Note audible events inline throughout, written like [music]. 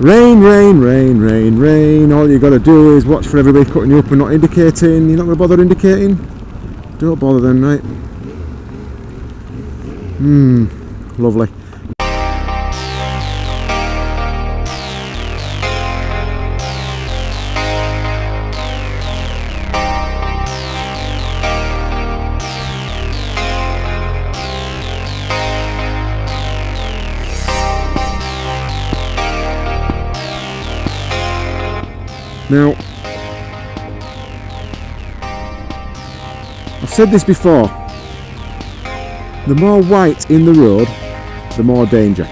Rain, rain, rain, rain, rain. All you got to do is watch for everybody cutting you up and not indicating. You're not going to bother indicating? Don't bother then, right? Hmm, lovely. Now, I've said this before, the more white in the road, the more danger.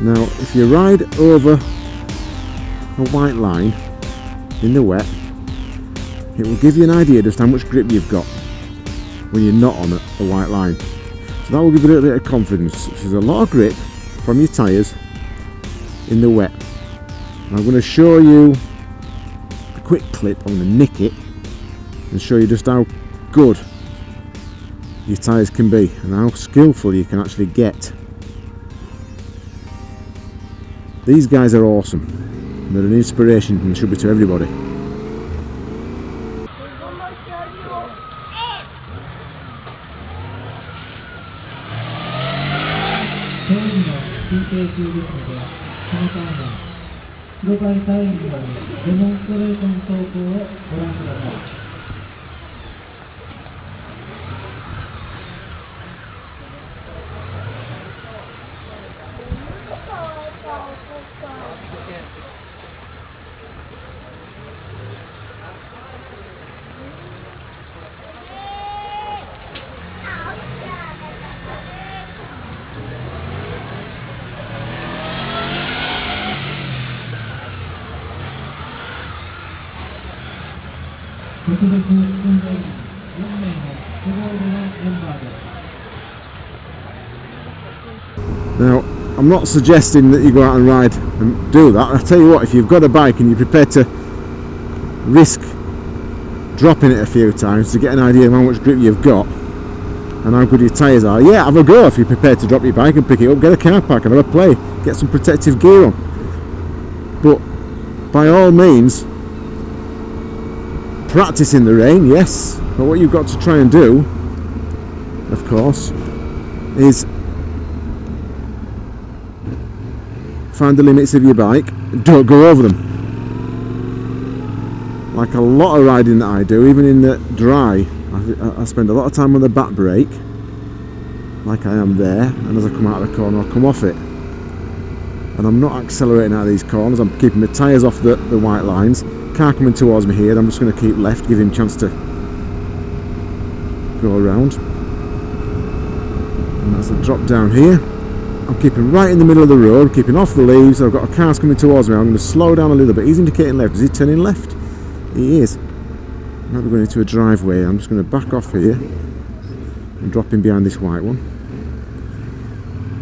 Now, if you ride over a white line in the wet, it will give you an idea just how much grip you've got when you're not on a, white line. So that will give you a little bit of confidence. There's a lot of grip from your tyres in the wet. I'm going to show you a quick clip, I'm going to nick it and show you just how good your tyres can be and how skillful you can actually get. These guys are awesome. They're an inspiration and should be to everybody. Now, I'm not suggesting that you go out and ride and do that. I tell you what, if you've got a bike and you're prepared to risk dropping it a few times to get an idea of how much grip you've got and how good your tyres are, yeah, have a go if you're prepared to drop your bike and pick it up, get a car park, have a play, get some protective gear on. But by all means, practice in the rain, yes, but what you've got to try and do, of course, is find the limits of your bike, don't go over them. Like a lot of riding that I do, even in the dry, I, I spend a lot of time on the back brake, like I am there, and as I come out of the corner, I'll come off it. And I'm not accelerating out of these corners, I'm keeping the tyres off the, the white lines, car coming towards me here. I'm just going to keep left give him a chance to go around. And that's a drop down here. I'm keeping right in the middle of the road keeping off the leaves. I've got a car coming towards me. I'm going to slow down a little bit. He's indicating left. Is he turning left? He is. Now we're going into a driveway. I'm just going to back off here and drop in behind this white one.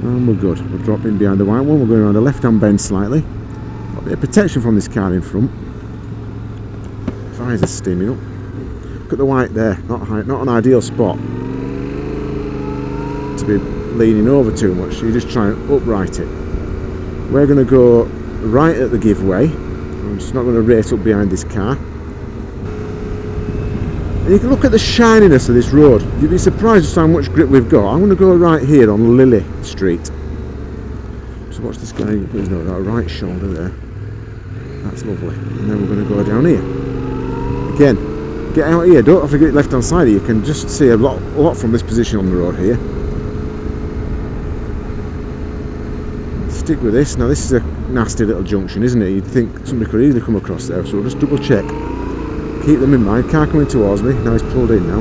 And we're good. We're dropping behind the white one. We're going around the left hand bend slightly. Got a bit of protection from this car in front Eyes are steaming up. Look at the white there, not high, not an ideal spot to be leaning over too much. You just try and upright it. We're going to go right at the giveaway. I'm just not going to race up behind this car. And you can look at the shininess of this road. You'd be surprised just how much grip we've got. I'm going to go right here on Lily Street. So watch this guy nose out right shoulder there. That's lovely. And then we're going to go down here again get out here. Don't have to get left hand side here. You can just see a lot, a lot from this position on the road here. Stick with this. Now this is a nasty little junction isn't it? You'd think somebody could easily come across there. So we'll just double check. Keep them in mind. Car coming towards me. Now he's pulled in now.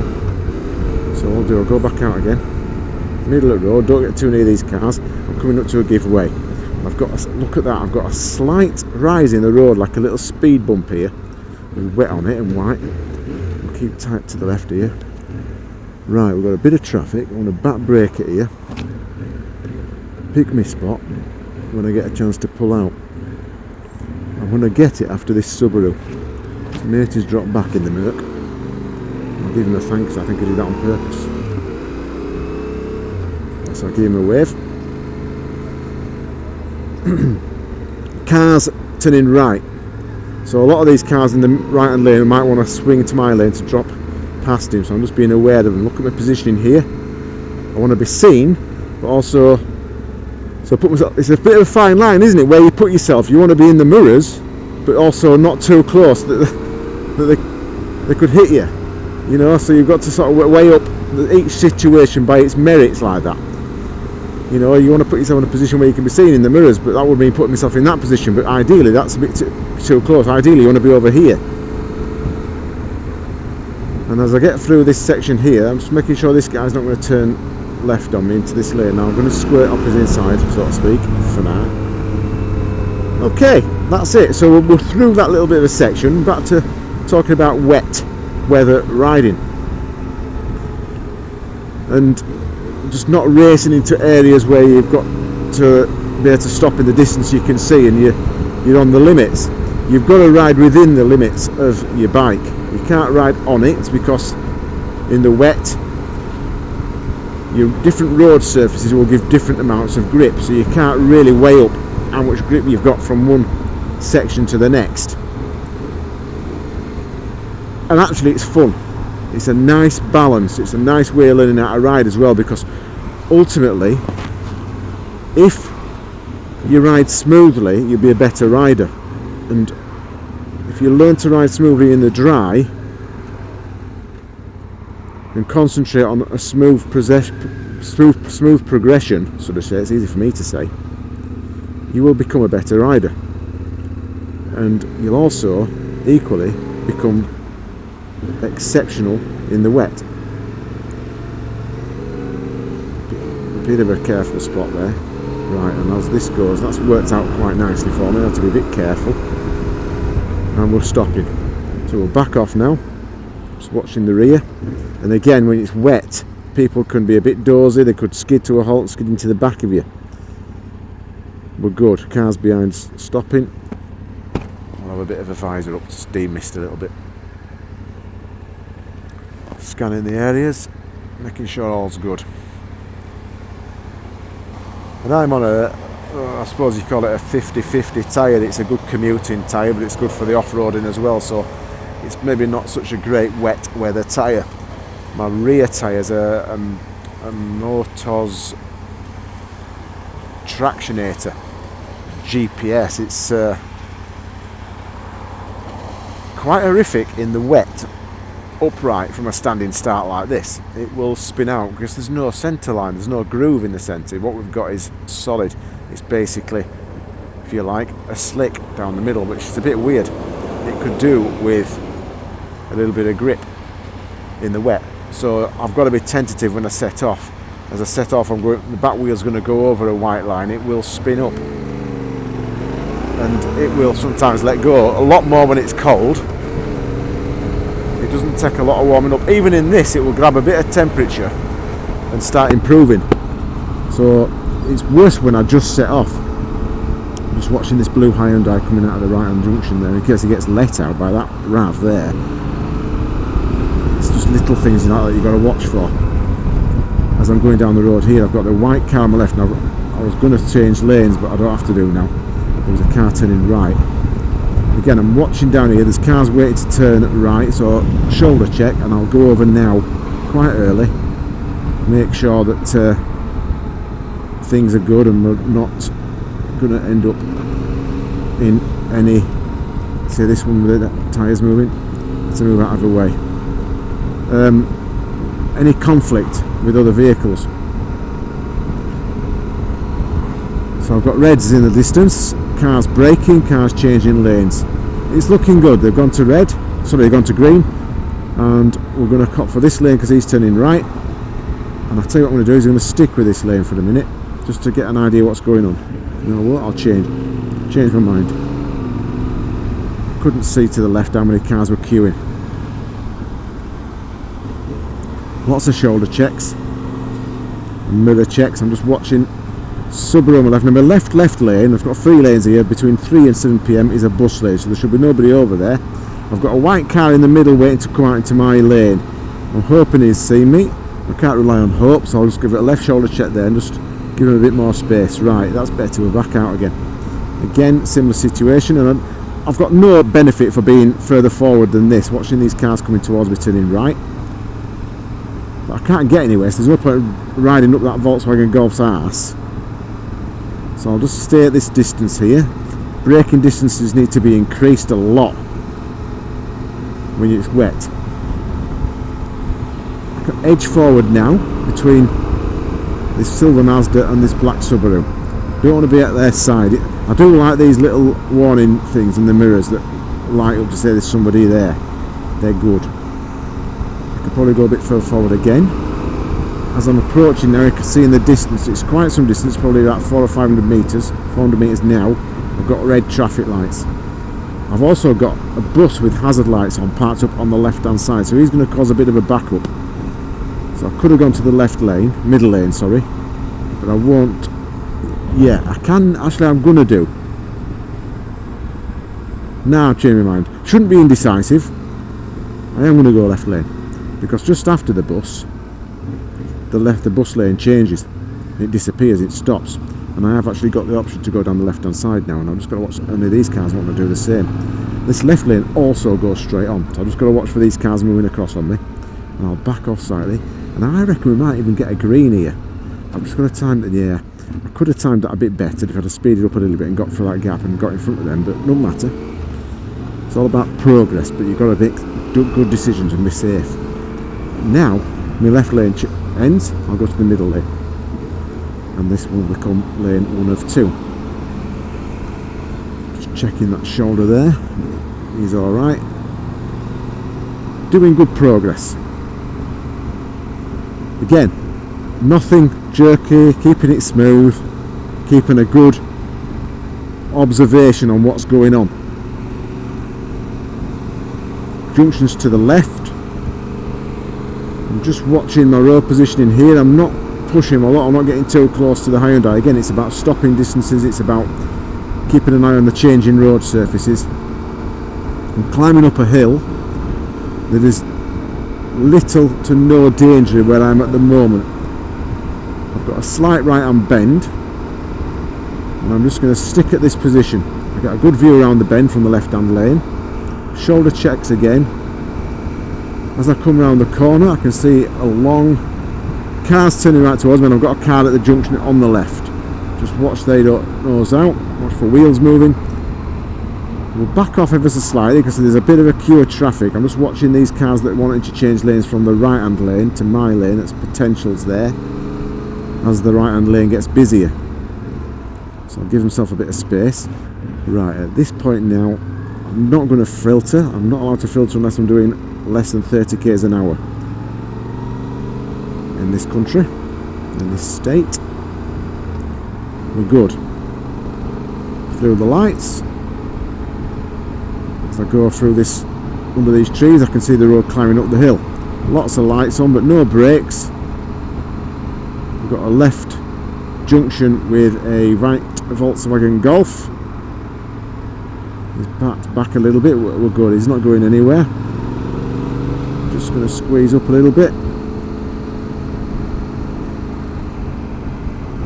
So what I'll do I'll go back out again. Middle of the road. Don't get too near these cars. I'm coming up to a giveaway. I've got a, look at that. I've got a slight rise in the road like a little speed bump here wet on it and white. We'll keep tight to the left here. Right, we've got a bit of traffic. I'm going to back brake it here. Pick me spot when I get a chance to pull out. I'm going to get it after this Subaru. His mate has dropped back in the Merc. I'll give him a thanks, I think I did that on purpose. So I'll give him a wave. [clears throat] cars turning right. So a lot of these cars in the right hand lane might want to swing into my lane to drop past him. So I'm just being aware of them. Look at my positioning here. I want to be seen, but also so put myself. It's a bit of a fine line, isn't it? Where you put yourself. You want to be in the mirrors, but also not too close that [laughs] that they, they could hit you. You know, so you've got to sort of weigh up each situation by its merits like that. You know, you want to put yourself in a position where you can be seen in the mirrors, but that would mean putting myself in that position. But ideally, that's a bit too, too close. Ideally, you want to be over here. And as I get through this section here, I'm just making sure this guy's not going to turn left on me into this lane. Now I'm going to squirt up his inside, so to speak, for now. Okay, that's it. So we're through that little bit of a section. Back to talking about wet weather riding. And just not racing into areas where you've got to be able to stop in the distance you can see and you're, you're on the limits. You've got to ride within the limits of your bike. You can't ride on it because in the wet your different road surfaces will give different amounts of grip so you can't really weigh up how much grip you've got from one section to the next and actually it's fun it's a nice balance it's a nice way of learning how to ride as well because ultimately if you ride smoothly you'll be a better rider and if you learn to ride smoothly in the dry and concentrate on a smooth, smooth, smooth progression, so to say, it's easy for me to say, you will become a better rider. And you'll also equally become exceptional in the wet. A bit of a careful spot there. Right, and as this goes, that's worked out quite nicely for me. I have to be a bit careful. And we're stopping. So we'll back off now. Just watching the rear. And again, when it's wet, people can be a bit dozy. They could skid to a halt, skid into the back of you. We're good. Cars behind stopping. I'll have a bit of a visor up to steam mist a little bit scanning the areas, making sure all's good. And I'm on a, I suppose you call it a 50-50 tyre. It's a good commuting tyre, but it's good for the off-roading as well. So it's maybe not such a great wet weather tyre. My rear tyres are um, a Motoz Tractionator GPS. It's uh, quite horrific in the wet upright from a standing start like this, it will spin out because there's no centre line, there's no groove in the centre. What we've got is solid. It's basically, if you like, a slick down the middle, which is a bit weird. It could do with a little bit of grip in the wet. So I've got to be tentative when I set off. As I set off, I'm going, the back wheel's going to go over a white line. It will spin up, and it will sometimes let go. A lot more when it's cold doesn't take a lot of warming up. Even in this, it will grab a bit of temperature and start improving. So it's worse when I just set off. I'm just watching this blue Hyundai coming out of the right-hand junction there in case it gets let out by that RAV there. It's just little things like that you've got to watch for. As I'm going down the road here, I've got the white car on my left. Now, I was going to change lanes, but I don't have to do now. There was a car turning right again I'm watching down here. There's cars waiting to turn right so shoulder check and I'll go over now quite early make sure that uh, things are good and we're not going to end up in any say this one with the tyres moving? To move out of the way. Um, any conflict with other vehicles? So I've got reds in the distance cars braking, cars changing lanes. It's looking good. They've gone to red, sorry, they've gone to green, and we're going to cut for this lane because he's turning right. And I'll tell you what I'm going to do is I'm going to stick with this lane for a minute, just to get an idea what's going on. You know what? I'll change. Change my mind. Couldn't see to the left how many cars were queuing. Lots of shoulder checks, mirror checks. I'm just watching Subaru left. My left left lane, I've got three lanes here, between 3 and 7pm is a bus lane, so there should be nobody over there. I've got a white car in the middle waiting to come out into my lane. I'm hoping he's seen me. I can't rely on hope, so I'll just give it a left shoulder check there and just give him a bit more space. Right, that's better, we're back out again. Again, similar situation, and I'm, I've got no benefit for being further forward than this, watching these cars coming towards me turning right. But I can't get anywhere, so there's no point riding up that Volkswagen Golf's arse. So I'll just stay at this distance here. Braking distances need to be increased a lot when it's wet. Edge forward now between this silver Mazda and this black Subaru. Don't want to be at their side. I do like these little warning things in the mirrors that light up to say there's somebody there. They're good. I could probably go a bit further forward again. As I'm approaching there you can see in the distance, it's quite some distance, probably about four or five hundred metres, 400 metres now. I've got red traffic lights. I've also got a bus with hazard lights on parked up on the left hand side, so he's going to cause a bit of a backup. So I could have gone to the left lane, middle lane, sorry, but I won't. Yeah, I can. Actually, I'm going to do. Now I've changed my mind. Shouldn't be indecisive. I am going to go left lane because just after the bus, the left the bus lane changes. It disappears. It stops, and I have actually got the option to go down the left hand side now. And I'm just going to watch. Only these cars want to do the same. This left lane also goes straight on, so I'm just going to watch for these cars moving across on me. And I'll back off slightly, and I reckon we might even get a green here. I'm just going to time it. Yeah, I could have timed that a bit better if I'd have speeded up a little bit and got through that gap and got in front of them, but no matter. It's all about progress, but you've got to make good decisions and be safe. Now, my left lane ends, I'll go to the middle lane. And this will become lane one of two. Just checking that shoulder there. He's alright. Doing good progress. Again, nothing jerky, keeping it smooth, keeping a good observation on what's going on. Junctions to the left. Just watching my road positioning here. I'm not pushing a lot. I'm not getting too close to the Hyundai. Again, it's about stopping distances. It's about keeping an eye on the changing road surfaces. I'm climbing up a hill. There is little to no danger where I'm at the moment. I've got a slight right hand bend and I'm just going to stick at this position. I've got a good view around the bend from the left hand lane. Shoulder checks again. As I come around the corner I can see a long cars turning right towards me and I've got a car at the junction on the left. Just watch they don't nose out, watch for wheels moving. We'll back off ever so slightly because there's a bit of a queue of traffic. I'm just watching these cars that wanted to change lanes from the right hand lane to my lane. That's potentials there as the right hand lane gets busier. So I'll give myself a bit of space. Right, at this point now, I'm not going to filter. I'm not allowed to filter unless I'm doing less than 30 k's an hour. In this country, in this state, we're good. Through the lights. As I go through this, under these trees, I can see the road climbing up the hill. Lots of lights on, but no brakes We've got a left junction with a right Volkswagen Golf. He's backed back a little bit, we're good, he's not going anywhere. Going to squeeze up a little bit.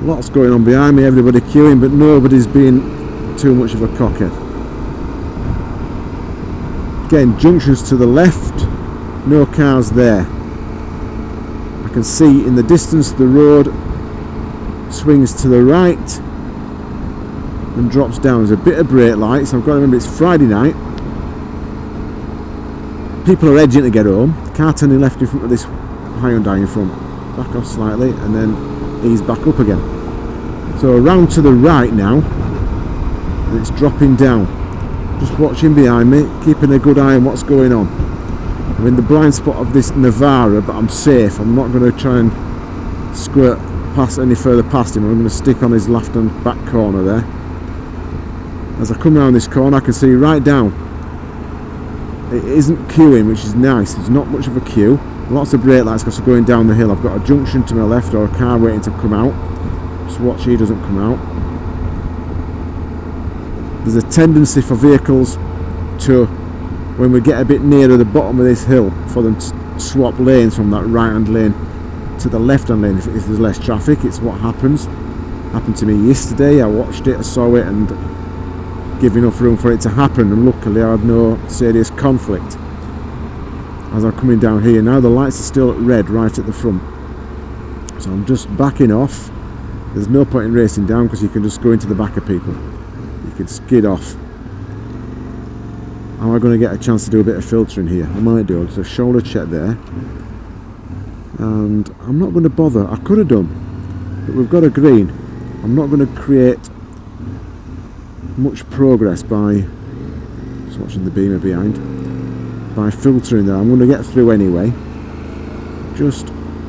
Lots going on behind me, everybody queuing, but nobody's being too much of a cockhead. Again, junctions to the left, no cars there I can see in the distance the road swings to the right and drops down. There's a bit of brake lights. I've got to remember it's Friday night. People are edging to get home. Car turning left in front of this Hyundai in front. Back off slightly and then ease back up again. So around to the right now. And it's dropping down. Just watching behind me, keeping a good eye on what's going on. I'm in the blind spot of this Navara, but I'm safe. I'm not going to try and squirt past any further past him. I'm going to stick on his left and back corner there. As I come around this corner, I can see right down. It isn't queuing, which is nice. There's not much of a queue. Lots of brake lights because I'm going down the hill. I've got a junction to my left or a car waiting to come out. Just watch he doesn't come out. There's a tendency for vehicles to when we get a bit nearer the bottom of this hill for them to swap lanes from that right hand lane to the left hand lane if, if there's less traffic it's what happens happened to me yesterday I watched it I saw it and give enough room for it to happen and luckily I had no serious conflict. As I'm coming down here now the lights are still red right at the front. So I'm just backing off. There's no point in racing down because you can just go into the back of people. You can skid off. Am I going to get a chance to do a bit of filtering here? I might do. So shoulder check there. And I'm not going to bother. I could have done. But we've got a green. I'm not going to create much progress by just watching the beamer behind by filtering there I'm going to get through anyway. Just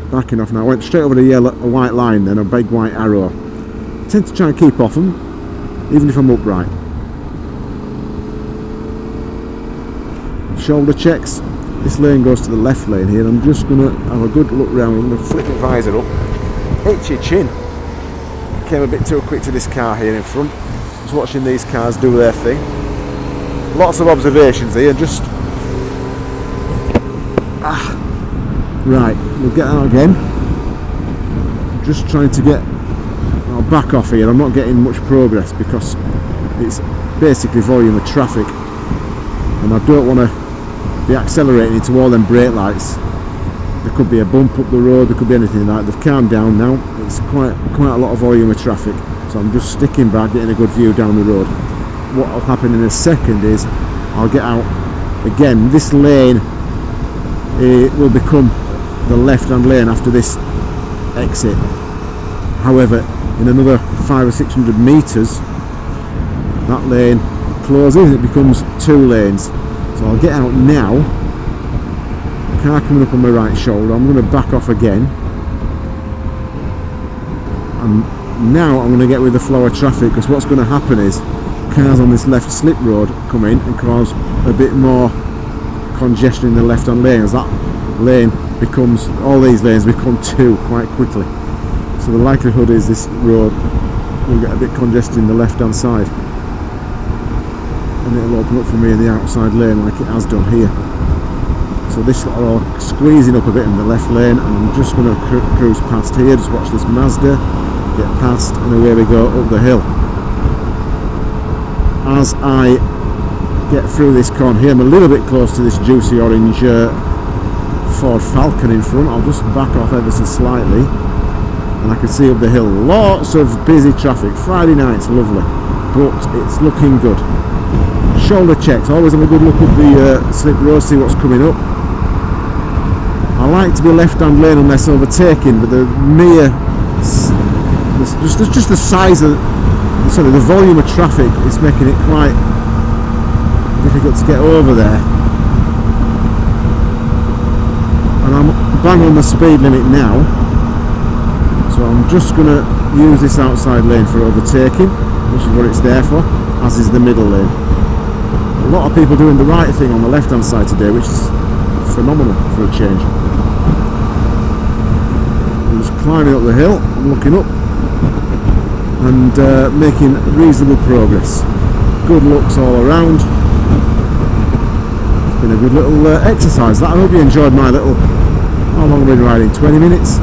backing off now. I went straight over the yellow a white line then a big white arrow. I tend to try and keep off them even if I'm upright. Shoulder checks. This lane goes to the left lane here. I'm just going to have a good look round. I'm going to flip the visor up. Hit your chin. Came a bit too quick to this car here in front just watching these cars do their thing. Lots of observations here, just... Ah. Right, we'll get out again. Just trying to get... I'll back off here, I'm not getting much progress because it's basically volume of traffic and I don't want to be accelerating into all them brake lights there could be a bump up the road there could be anything like that they've calmed down now it's quite quite a lot of volume of traffic so I'm just sticking back getting a good view down the road. What will happen in a second is I'll get out again. This lane it will become the left hand lane after this exit. However in another five or six hundred meters that lane closes it becomes two lanes. So I'll get out now. Car coming up on my right shoulder I'm going to back off again. And now I'm going to get with the flow of traffic because what's going to happen is cars on this left slip road come in and cause a bit more congestion in the left hand lane as that lane becomes all these lanes become two quite quickly. So the likelihood is this road will get a bit congested in the left hand side. And it'll open up for me in the outside lane like it has done here. So this lot are all squeezing up a bit in the left lane and I'm just going to cru cruise past here just watch this Mazda get past and away we go up the hill. As I get through this con here I'm a little bit close to this juicy orange uh, Ford Falcon in front. I'll just back off ever so slightly. And I can see up the hill lots of busy traffic. Friday night's lovely but it's looking good. Shoulder checks always have a good look at the uh, slip road see what's coming up. I like to be left hand lane unless overtaking but the mere just, just, the size of sorry the volume of traffic is making it quite difficult to get over there. And I'm bang on the speed limit now. So I'm just going to use this outside lane for overtaking which is what it's there for as is the middle lane. A lot of people doing the right thing on the left hand side today which is phenomenal for a change. I'm just climbing up the hill I'm looking up and uh, making reasonable progress. Good looks all around. It's been a good little uh, exercise that. I hope you enjoyed my little, how long have we been riding? 20 minutes?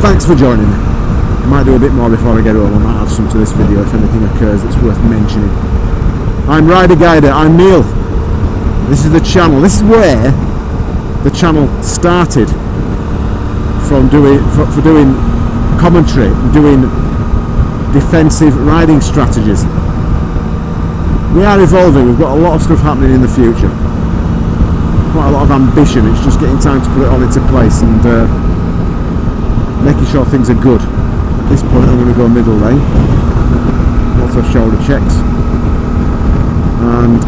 Thanks for joining me. I might do a bit more before I get home. I might add some to this video if anything occurs that's worth mentioning. I'm Rider Guider, I'm Neil. This is the channel. This is where the channel started from doing for, for doing commentary, doing defensive riding strategies. We are evolving, we've got a lot of stuff happening in the future. Quite a lot of ambition, it's just getting time to put it all into place and uh, making sure things are good. At this point I'm going to go middle lane, lots of shoulder checks. And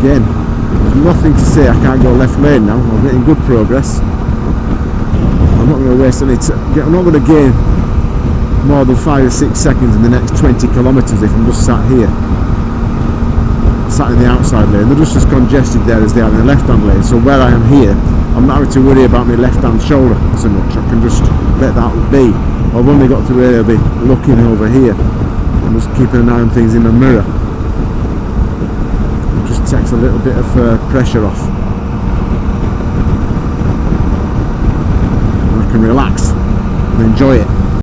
again, there's nothing to say I can't go left lane now, I'm making good progress. I'm not going to waste any I'm not going to gain more than five or six seconds in the next 20 kilometres if I'm just sat here. Sat in the outside lane. They're just as congested there as they are in the left hand lane. So where I am here I'm not having to worry about my left hand shoulder so much. I can just let that be. I've only got to really be looking over here. And just keeping an eye on things in the mirror. It just takes a little bit of uh, pressure off can relax and enjoy it.